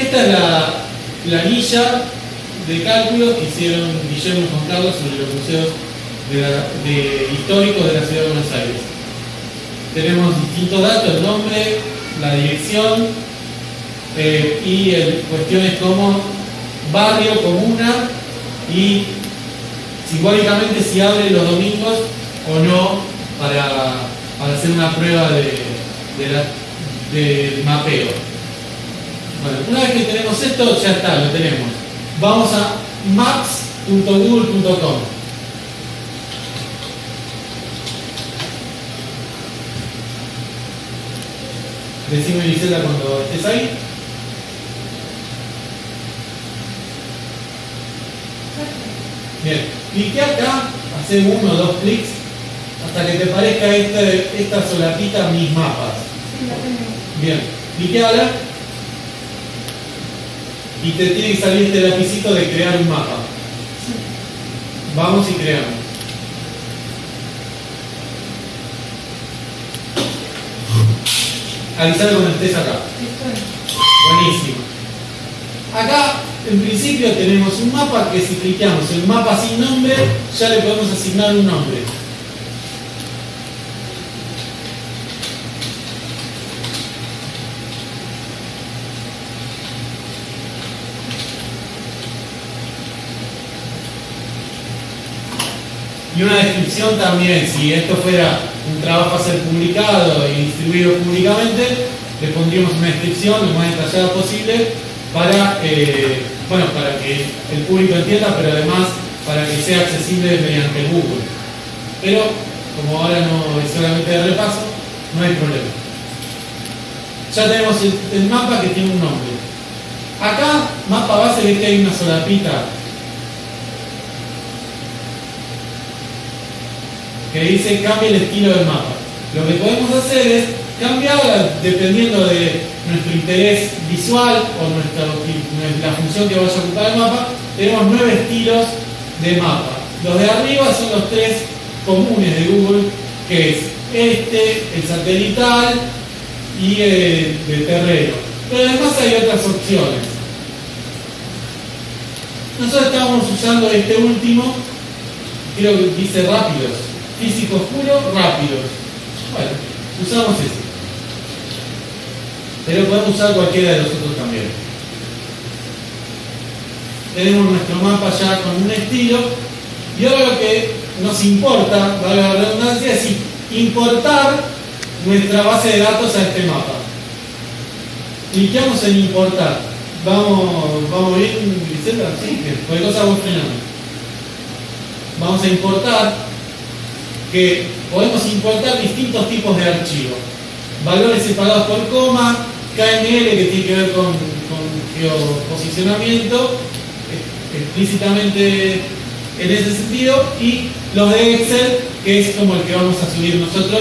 Esta es la planilla de cálculos que hicieron Guillermo y Juan sobre los museos históricos de la ciudad de Buenos Aires. Tenemos distintos datos, el nombre, la dirección eh, y cuestiones como barrio, comuna y simbólicamente si abre los domingos o no para, hacer una prueba de, de mapeo. Bueno, una vez que tenemos esto, ya está, lo tenemos. Vamos a maps.google.com. Decime Gisela cuando estés ahí. Bien, clique acá, hace uno o dos clics hasta que te parezca este, esta solapita mis mapas. Bien, clique ahora y te tiene que salir este lapicito de crear un mapa. Vamos y creamos. Avisar cuando estés acá. Buenísimo. Acá, en principio, tenemos un mapa que si clicamos en mapa sin nombre, ya le podemos asignar un nombre. Y una descripción también, si esto fuera un trabajo a ser publicado y distribuido públicamente, le pondríamos una descripción lo más detallada posible para, eh, bueno, para que el público entienda, pero además para que sea accesible mediante Google. Pero como ahora no es solamente de repaso, no hay problema. Ya tenemos el, mapa que tiene un nombre. Acá, mapa base, ve que hay una solapita que dice cambia el estilo del mapa. Lo que podemos hacer es cambiarla dependiendo de nuestro interés visual o nuestra, la función que vaya a ocupar el mapa. Tenemos nueve estilos de mapa. Los de arriba son los tres comunes de Google, que es este, el satelital y el de terreno. Pero además hay otras opciones. Nosotros estábamos usando este último, creo que dice rápidos físico puro, rápido. Bueno, usamos ese. Pero podemos usar cualquiera de los otros también. Tenemos nuestro mapa ya con un estilo. Y ahora lo que nos importa, vale la redundancia, es importar nuestra base de datos a este mapa. Cliqueamos en importar. Vamos, vamos bien, Griselda, sí, que cosa vos Vamos a importar que podemos importar distintos tipos de archivos. Valores separados por coma, KML que tiene que ver con, geoposicionamiento, explícitamente en ese sentido, y los de Excel, que es como el que vamos a subir nosotros,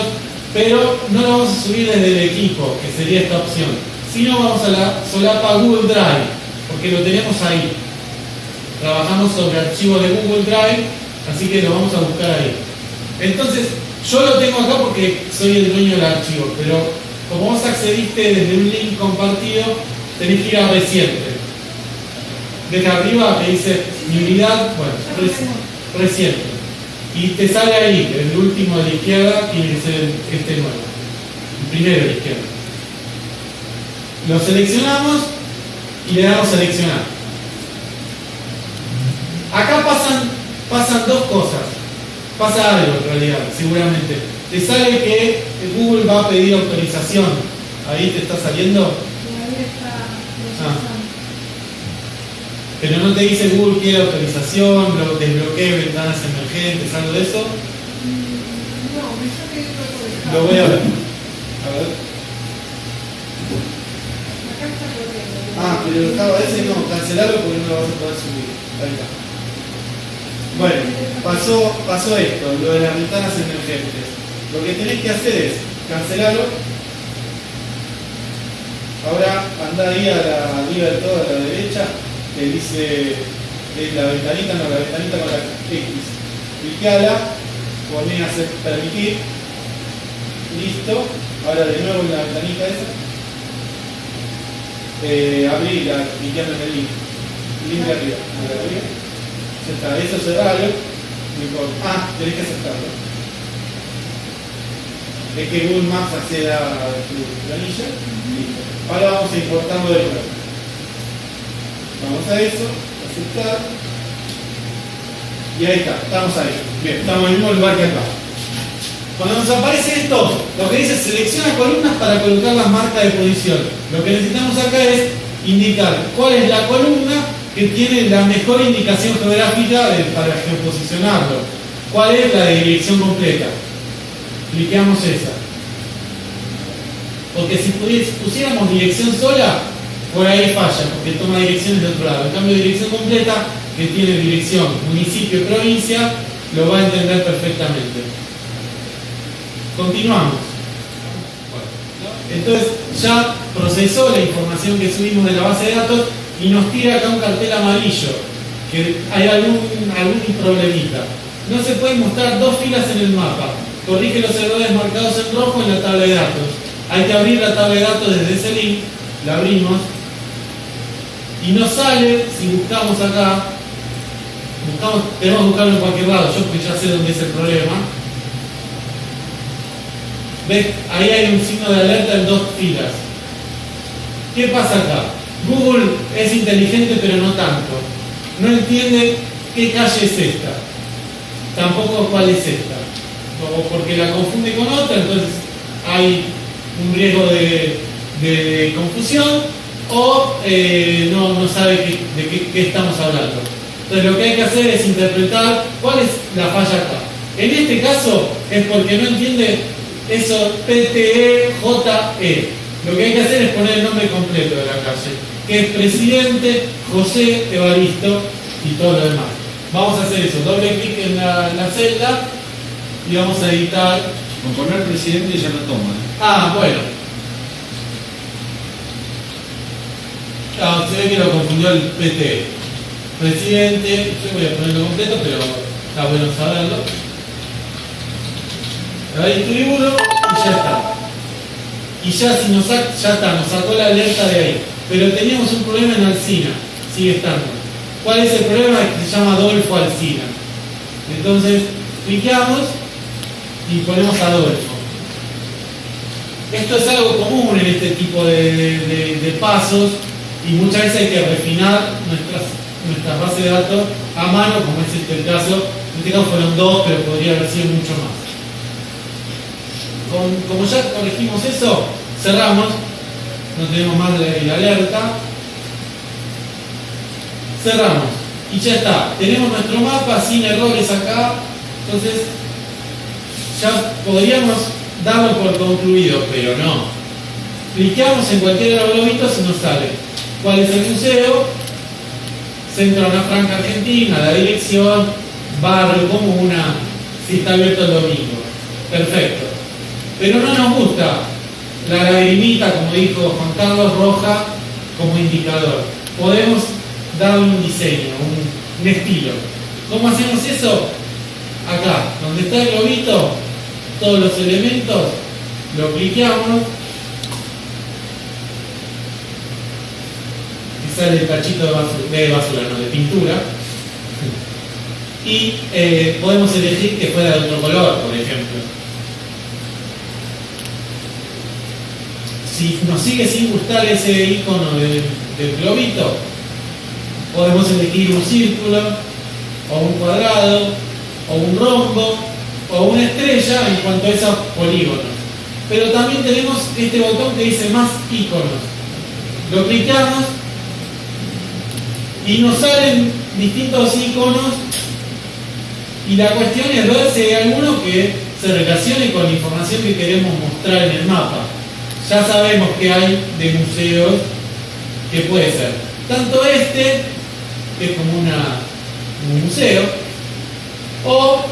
pero no lo vamos a subir desde el equipo, que sería esta opción, sino vamos a la solapa Google Drive, porque lo tenemos ahí. Trabajamos sobre archivos de Google Drive, así que lo vamos a buscar ahí. Entonces, yo lo tengo acá porque soy el dueño del archivo, pero como vos accediste desde un link compartido, tenés que ir a reciente. Desde arriba te dice mi unidad, bueno, reciente. Y te sale ahí, el último de la izquierda tiene que ser este nuevo. El primero de la izquierda. Lo seleccionamos y le damos seleccionar. Acá pasan, pasan dos cosas pasa algo en realidad, seguramente. Te sale que Google va a pedir autorización. ¿Ahí te está saliendo? Ah. Pero no te dice Google quiere autorización, desbloquee ventanas emergentes, algo de eso. No, Lo voy a ver. A ver. Ah, pero estaba ese no, cancelarlo porque no lo vas a poder subir. Ahí está. Bueno, pasó, pasó esto, lo de las ventanas emergentes. Lo que tenés que hacer es cancelarlo. Ahora anda ahí a la, arriba de todo, a la derecha, que dice la ventanita, no, la ventanita con la X. Clicala, poné a hacer permitir. Listo. Ahora de nuevo en la ventanita esa. eh, abrirla, cliqueando en el link. Link arriba. de arriba. Eso es cerrarlo. No importa. Ah, tenés que aceptarlo. Es que Google Maps acceda a tu planilla. Listo. Ahora vamos a importarlo de nuevo. Vamos a eso, aceptar. Y ahí está, estamos ahí. Bien, estamos en el mismo lugar que acá. Cuando nos aparece esto, lo que dice selecciona columnas para colocar las marcas de posición. Lo que necesitamos acá es indicar cuál es la columna que tiene la mejor indicación geográfica para geoposicionarlo. ¿Cuál es la dirección completa? Cliqueamos esa. Porque si pusiéramos dirección sola, por ahí falla, porque toma direcciones de otro lado. En cambio, dirección completa, que tiene dirección municipio, provincia, lo va a entender perfectamente. Continuamos. Entonces ya procesó la información que subimos de la base de datos y nos tira acá un cartel amarillo, que hay algún, algún problemita. No se pueden mostrar dos filas en el mapa. Corrige los errores marcados en rojo en la tabla de datos. Hay que abrir la tabla de datos desde ese link, la abrimos, y nos sale, si buscamos acá, buscamos, tenemos que buscarlo en cualquier lado, yo porque ya sé dónde es el problema. ¿Ves? Ahí hay un signo de alerta en dos filas. ¿Qué pasa acá? Google es inteligente pero no tanto. No entiende qué calle es esta. Tampoco cuál es esta. O porque la confunde con otra, entonces hay un riesgo de, confusión o eh, no, no, sabe de qué, estamos hablando. Entonces lo que hay que hacer es interpretar cuál es la falla acá. En este caso es porque no entiende eso PTE, JE. Lo que hay que hacer es poner el nombre completo de la calle, que es Presidente José Evaristo y todo lo demás. Vamos a hacer eso, doble clic en la, celda y vamos a editar. Con poner presidente ya no toma. Ah, bueno. Ah, se ve que lo confundió el PT. Presidente, yo voy a ponerlo completo, pero está bueno saberlo. Ahí distribuyo y ya está. Y ya, si nos ya está, nos sacó la alerta de ahí. Pero teníamos un problema en Alcina, sigue estando. ¿Cuál es el problema? Se llama Adolfo Alcina. Entonces, cliqueamos y ponemos Adolfo. Esto es algo común en este tipo de pasos y muchas veces hay que refinar nuestras, nuestras bases de datos a mano, como es este el caso. En este caso fueron dos, pero podría haber sido mucho más. Como ya corregimos eso, cerramos, no tenemos más la, alerta. Cerramos y ya está. Tenemos nuestro mapa sin errores acá, entonces ya podríamos darlo por concluido, pero no. Cliqueamos en cualquiera de los globitos y nos sale ¿Cuál es el museo? Centro Ana Franca Argentina, la dirección, barrio, comuna, si está abierto el domingo. Perfecto. Pero no nos gusta la lagrimita, como dijo Juan Carlos Roja, como indicador. Podemos darle un diseño, un, estilo. ¿Cómo hacemos eso? Acá, donde está el globito, todos los elementos, lo cliqueamos sale el cachito de basura, no, de pintura. Y eh, podemos elegir que fuera de otro color, por ejemplo. Si nos sigue sin gustar ese icono del, globito, podemos elegir un círculo, o un cuadrado, o un rombo, o una estrella en cuanto a esos polígonos. Pero también tenemos este botón que dice más iconos. Lo clicamos y nos salen distintos iconos y la cuestión es ver si hay alguno que se relacione con la información que queremos mostrar en el mapa. Ya sabemos que hay de museos que puede ser tanto este, que es como una, un museo, o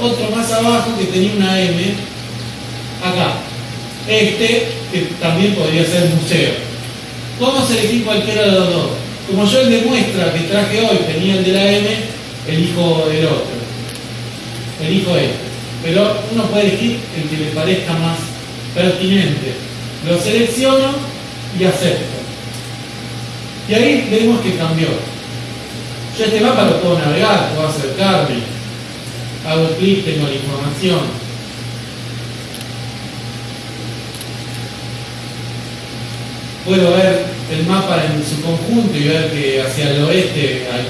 otro más abajo que tenía una M, acá. Este, que también podría ser museo. Podemos elegir cualquiera de los dos. Como yo el de muestra que traje hoy tenía el de la M, elijo el otro. Elijo este. Pero uno puede elegir el que le parezca más pertinente. Lo selecciono y acepto. Y ahí vemos que cambió. Yo este mapa lo puedo navegar, puedo acercarme, hago clic, tengo la información. Puedo ver el mapa en su conjunto y ver que hacia el oeste hay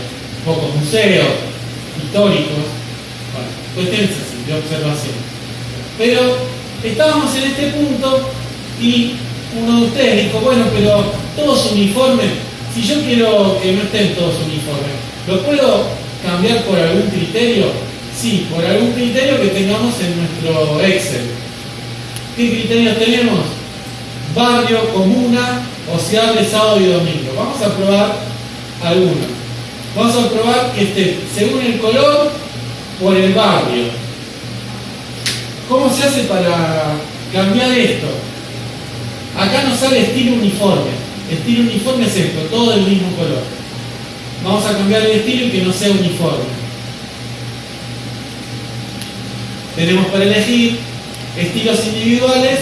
pocos museos históricos, bueno, cuestiones así, de observación. Pero estábamos en este punto y uno de ustedes dijo, bueno, pero todos uniformes, si yo quiero que no estén todos uniformes, ¿lo puedo cambiar por algún criterio? Sí, por algún criterio que tengamos en nuestro Excel. ¿Qué criterios tenemos? Barrio, comuna, o si abre sábado y domingo. Vamos a probar algunos. Vamos a probar que esté según el color por el barrio. ¿Cómo se hace para cambiar esto? Acá nos sale estilo uniforme. Estilo uniforme es esto, todo del mismo color. Vamos a cambiar el estilo y que no sea uniforme. Tenemos para elegir estilos individuales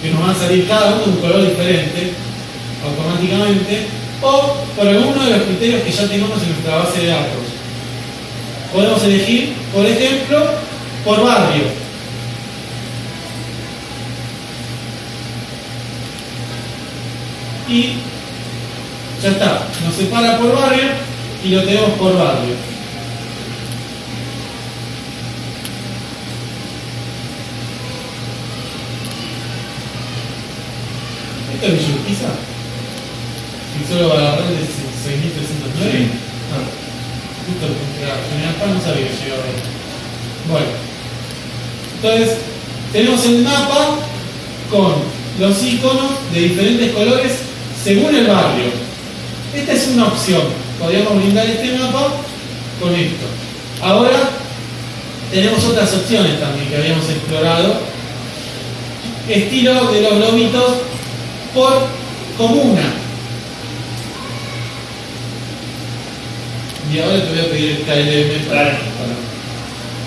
que nos van a salir cada uno de un color diferente automáticamente o por alguno de los criterios que ya tenemos en nuestra base de datos. Podemos elegir, por ejemplo, por barrio. Y ya está, nos separa por barrio y lo tenemos por barrio. ¿Esto es Villa ¿Y solo va a la red de 6309? Ah, justo General Paz no sabía que llegaba ahí. Bueno, entonces tenemos el mapa con los iconos de diferentes colores según el barrio. Esta es una opción. Podríamos brindar este mapa con esto. Ahora tenemos otras opciones también que habíamos explorado. Estilo de los globitos por comuna. Y ahora te voy a pedir el KLM para,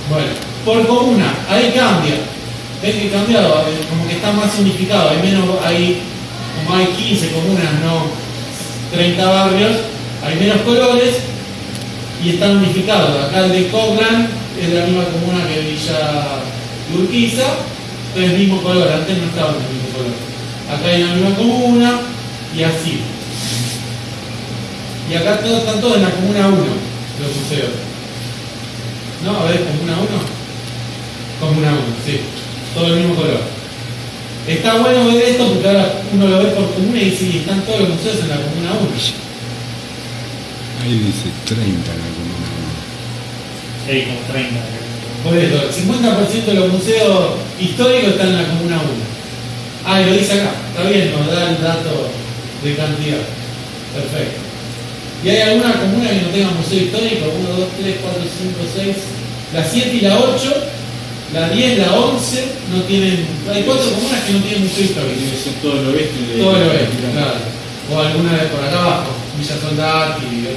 Bueno, por comuna, ahí cambia. ¿Ves que cambiado? Como que está más unificado, hay menos, hay como hay 15 comunas, no 30 barrios, hay menos colores y están unificados. Acá el de Coglan es la misma comuna que Villa Urquiza, es el mismo color, antes no estaba el mismo color. Acá hay la misma comuna y así. Y acá todos están todos en la comuna 1, los museos. ¿No? A ver, comuna 1. Comuna 1, sí. Todo el mismo color. Está bueno ver esto porque ahora uno lo ve por comuna y dice, están todos los museos en la comuna 1. Ahí dice 30 en la comuna 1. Sí, como 30. Por eso, el 50% de los museos históricos están en la comuna 1. Ah, y lo dice acá, está bien, nos da el dato de cantidad. Perfecto. ¿Y hay alguna comuna que no tenga museo histórico? 1, 2, 3, 4, 5, 6. La 7 y la 8 la 10, la 11 no tienen. Hay cuatro comunas que no tienen museo histórico. Tiene que ser todo el oeste. De todo el oeste, claro. O alguna de por acá abajo, Villa Soldati y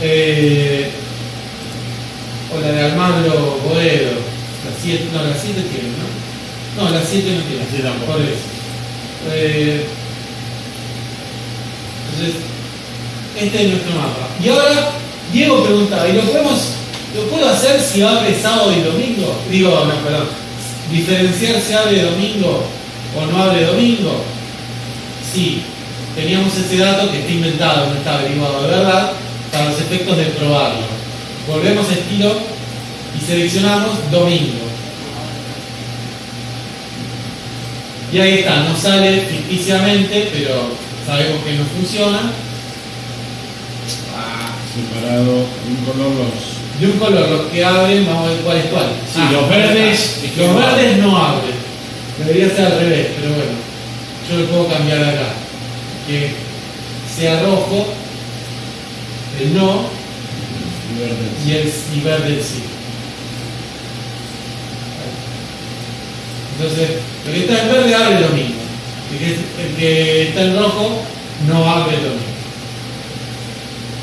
eh, O la de Almagro Boedo. La 7, no, la 7 tiene, ¿no? No, la 7 no tiene. Sí, tampoco. Por eso. Eh, entonces, este es nuestro mapa. Y ahora, Diego preguntaba, ¿y lo podemos ¿Lo puedo hacer si abre sábado y domingo? Digo, no, perdón. Diferenciar si abre domingo o no abre domingo. Sí, teníamos ese dato que está inventado, no está averiguado de verdad, para los efectos de probarlo. Volvemos a estilo y seleccionamos domingo. Y ahí está, no sale ficticiamente, pero sabemos que no funciona. Ah, separado un color los de un color, los que abren, vamos a ver cuál es cuál. Sí, los ah, verdes, los verdes no abren. Debería ser al revés, pero bueno, yo lo puedo cambiar acá. Que sea rojo, el no, y, el, y verde el sí. Entonces, el que está en verde abre lo mismo. El que, el que está en rojo no abre lo mismo.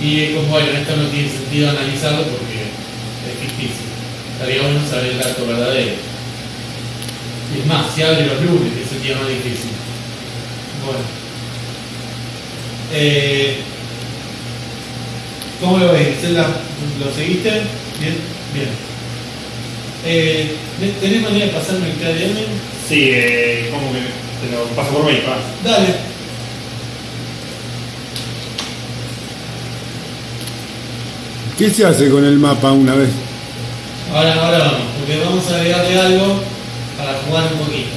Y como bueno, esto no tiene sentido analizarlo porque Estaría bueno saber el dato verdadero. Y es más, si abre los lunes, que es el día más difícil. Bueno. Eh, ¿Cómo lo ves? ¿Lo seguiste? Bien, bien. Eh, ¿Tenés manera de pasarme el KDM? Sí, eh, ¿cómo que te lo paso por mail? pa? Dale. ¿Qué se hace con el mapa una vez? Ahora, ahora vamos, porque vamos a agregarle algo para jugar un poquito.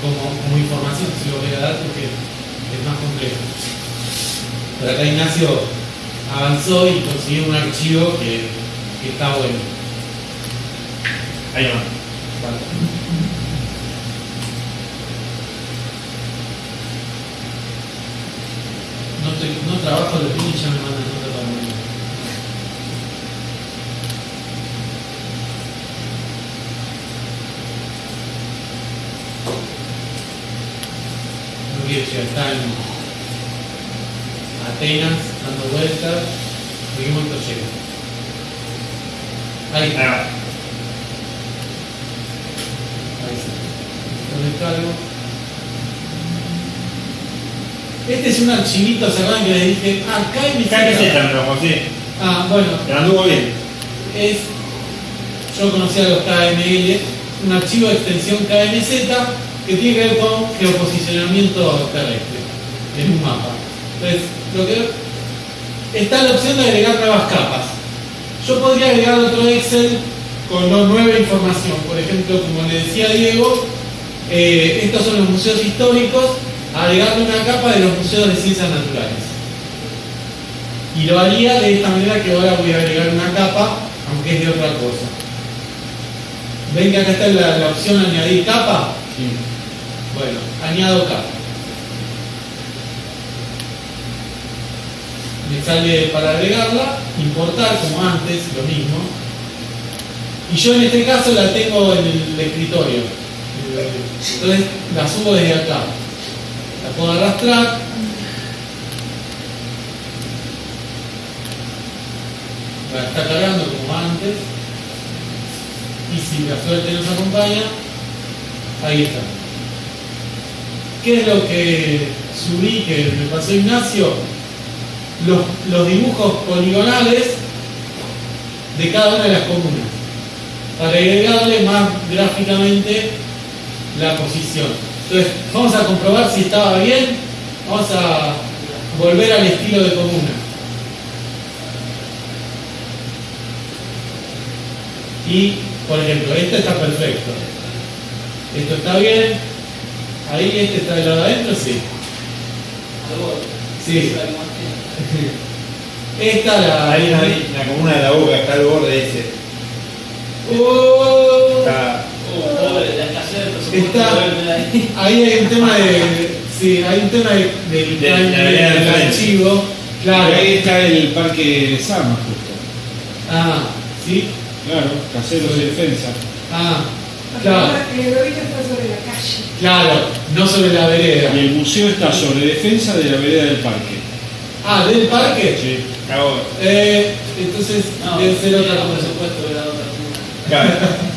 Como, como información, si lo voy a dar porque es más complejo. Pero acá Ignacio avanzó y consiguió un archivo que, está bueno. Ahí va. Vale. No, trabajo los y ya me mandan nota para mí. No quiero llegar, está en Atenas, dando vueltas, seguimos el llega. Ahí está. Ahí está. Lo descargo. Este es un archivito, ¿se acuerdan que les dije? Ah, KMZ. KMZ me lo conseguí. Ah, bueno, Me anduvo bien. es. Yo conocía los KML, un archivo de extensión KMZ que tiene que ver con geoposicionamiento terrestre en un mapa. Entonces, lo que está la opción de agregar nuevas capas. Yo podría agregar otro Excel con nueva información. Por ejemplo, como le decía Diego, eh, estos son los museos históricos, agregarle una capa de los museos de ciencias naturales. Y lo haría de esta manera que ahora voy a agregar una capa, aunque es de otra cosa. ¿Ven que acá está la, la opción añadir capa? Bueno, añado capa. Me sale para agregarla, importar como antes, lo mismo. Y yo en este caso la tengo en el escritorio. Entonces la subo desde acá. La puedo arrastrar. Está cargando como antes. Y si la suerte nos acompaña, ahí está. ¿Qué es lo que subí que me pasó Ignacio? Los, los dibujos poligonales de cada una de las comunas. Para agregarle más gráficamente la posición. Entonces, vamos a comprobar si estaba bien. Vamos a volver al estilo de comuna. Y, por ejemplo, este está perfecto. Esto está bien. Ahí este está del lado adentro, sí. Sí. Esta la. Ahí la, la comuna de la boca está al borde ese. Oh, Está. Está- ahí hay un tema de. Sí, hay un tema de, del De- de de archivo. Claro. Ahí está el parque Sama, justo. Ah, sí. Claro, caseros de defensa. Ah, claro. El está sobre la calle. Claro, no sobre la vereda. Y el museo está sobre defensa de la vereda del parque. Ah, del parque. Sí. Eh, entonces debe ser otra cosa. Claro.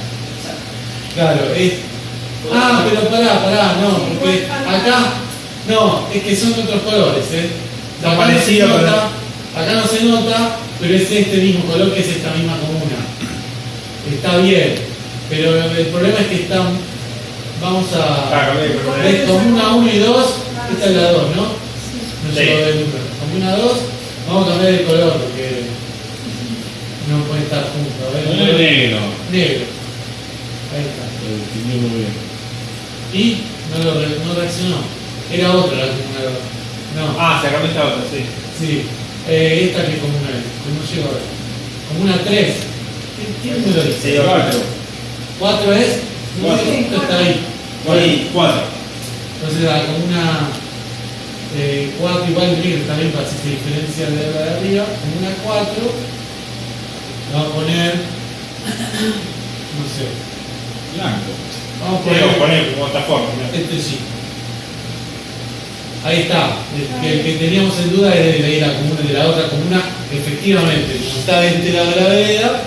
Claro, es. Ah, pero pará, pará, no, porque acá. No, es que son otros colores, ¿eh? Acá no se nota, acá no se nota, pero es este mismo color que es esta misma comuna. Está bien, pero el problema es que están. Vamos Ah, a. color. Es comuna 1 y 2, esta es la 2, ¿no? No Sí. llego del número. Comuna 2, vamos a cambiar el color porque no puede estar juntos. A ver, No es negro. Negro. Ahí está. Pero distinguirlo bien. Y no, lo re- no reaccionó. Era otra la comuna 2. No, Ah, se cambió esta otra, sí. sí. Eh, esta que comuna es. ¿Cómo llego a ver? Comuna 3. ¿Qué, qué número dice? Sí, Cuatro. 4 es. No Cuatro. sé, esto está ahí. Sí, cuatro. Entonces la comuna 4 igual negro también para si se diferencia de la de arriba. Comuna 4. Vamos a poner. No sé. Blanco. Vamos a Podemos poner. poner como esta forma. Este sí. Ahí está. El que, el que teníamos en duda es de la comuna, de la otra comuna. Efectivamente, como está de este lado de la vereda,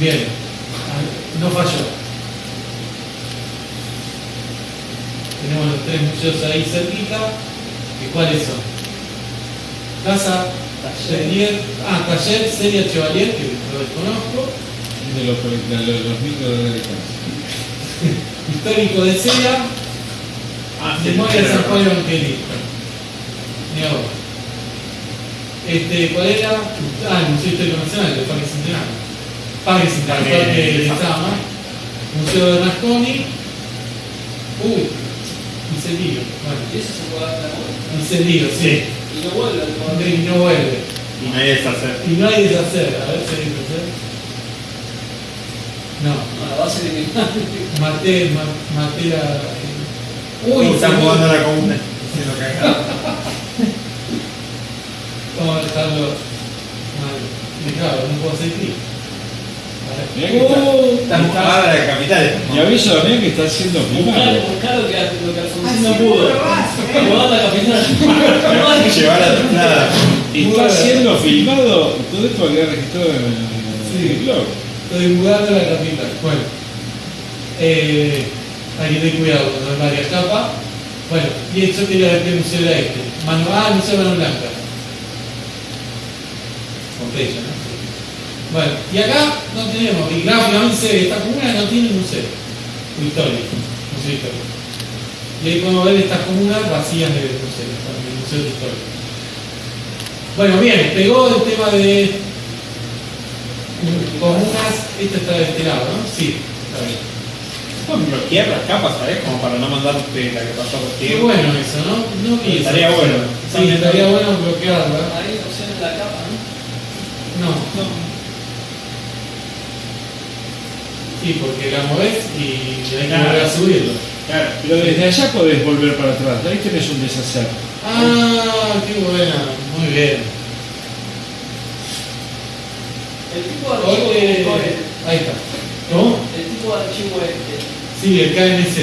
bien. No falló. Tenemos los tres museos ahí cerquita. ¿Y cuáles son? Casa Taller, ah, Taller Seria Chevalier, que lo desconozco. De los, de los, micro de. Histórico de Seria, Ah, Memoria de San. Juan Evangelista. Este, ¿cuál era? Ah, el Museo Histórico Nacional, el Parque Centenario. Parque- Parque de Sama. Museo de Rasconi. Uy, incendio. Bueno, ¿Y eso se puede hacer ahora? incendio, sí. Y no vuelve al poder. Y no vuelve. Y nadie deshacer. Y no hay deshacer. A ver si hay deshacer. No. No, la base criminal. Maté, ma- maté a. Uy, están se me- jugando a la comuna. Haciendo cagada. Vamos a dejarlo mal. Y claro, no puedo hacer clic. A que está- Uh, Están jugando a la capital. Y aviso también que está siendo buscar lo que, lo que Alfonsín no Así pudo. ¿eh? Lo va a la capital. Llevar a nada. Está siendo filmado, todo esto va a quedar registrado en el, blog. Estoy mudando la capital. Bueno, eh, hay que tener cuidado cuando hay varias capas. Bueno, y quería ver qué museo era este. Mano, ah, el Museo de Mano Blanca. Pompeya, ¿no? Bueno, y acá no tenemos, y gráficamente esta comuna no tiene museo histórico, museo histórico. Y ahí podemos ver estas comunas vacías de museo, de museo histórico. Bueno, bien, pegó el tema de comunas, esta está de este lado, ¿no? Sí, está bien. Pueden bloquear las capas, ¿sabes? Como para no mandarte la que pasó por Qué bueno eso, ¿no? No vi esa Estaría bueno. Sí, estaría bueno bloquearla. Ahí opciones de la capa, ¿no? No, no. Sí, porque la movés y hay que Claro. volver a subirlo. Claro. Pero desde allá podés volver para atrás. Ahí tenés un deshacer. Ah, qué buena, muy bien. El tipo de archivo coge, ahí está. ¿Cómo? el tipo de archivo este. Sí, el KNZ.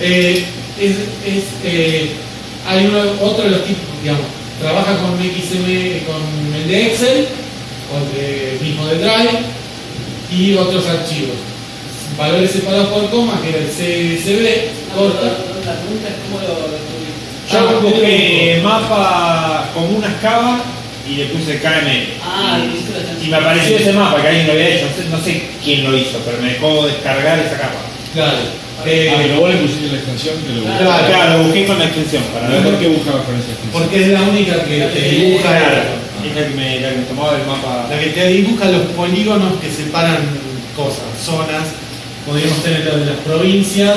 Eh, es, es, eh, hay uno, otro de los tipos, digamos, trabaja con XM, con el de Excel, o el de, mismo de Drive, y otros archivos. Valores separados por coma, que era el No, corta. la pregunta es cómo lo. Yo Ah, busqué mapa comunas cava y le puse KML. Ah, y, me apareció ese mapa que alguien lo había hecho. No sé, no sé quién lo hizo, pero me dejó descargar esa capa. Claro. Ah, Eh, pero vos le pusiste la extensión que lo buscabas. Claro. Claro, lo busqué con la extensión para ver. ¿Por qué buscabas con esa extensión? porque es la única que te dibuja, es la que me, la que me tomaba el mapa. la que te dibuja los polígonos que separan cosas, zonas. Podríamos tener lo de las provincias,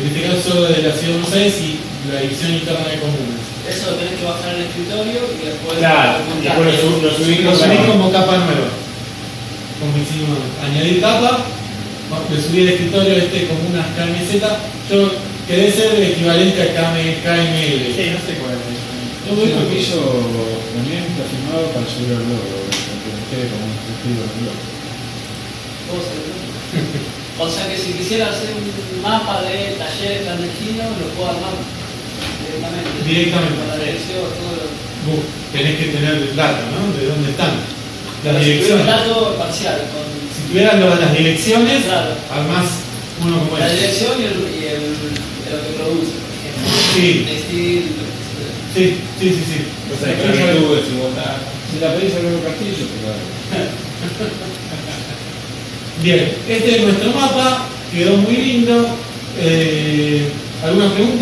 en este caso solo de la ciudad de Buenos Aires y la división interna de comunas. Eso lo tenés que bajar en el escritorio y después. Claro, después lo, sub- lo subí Lo con subí la- como capa nueva. Como hicimos, añadir capa, le subí el escritorio este como una KMZ. Yo quedé ser el equivalente a KM, KML. Sí, no sé cuál es. Todo esto que hizo Daniel está filmado para subir al blog, para que me quede como un escrito del blog. O sea que si quisiera hacer un mapa de taller clandestino, lo puedo armar directamente. Directamente. Con la dirección, todo lo. Vos tenés que tener el dato, ¿no? De dónde están. Las Un direcciones. dato parcial, con Si tuvieras lo las direcciones, Claro. armás uno como la este. dirección y, el, y el, de lo que produce, por ejemplo. Sí. Textil, lo que. Sí, sí, sí, sí. O sea, esclavitud, desigualdad. Si la pedís a Loro Castillo, te Bien, este es nuestro mapa, quedó muy lindo. Eh, ¿Alguna pregunta?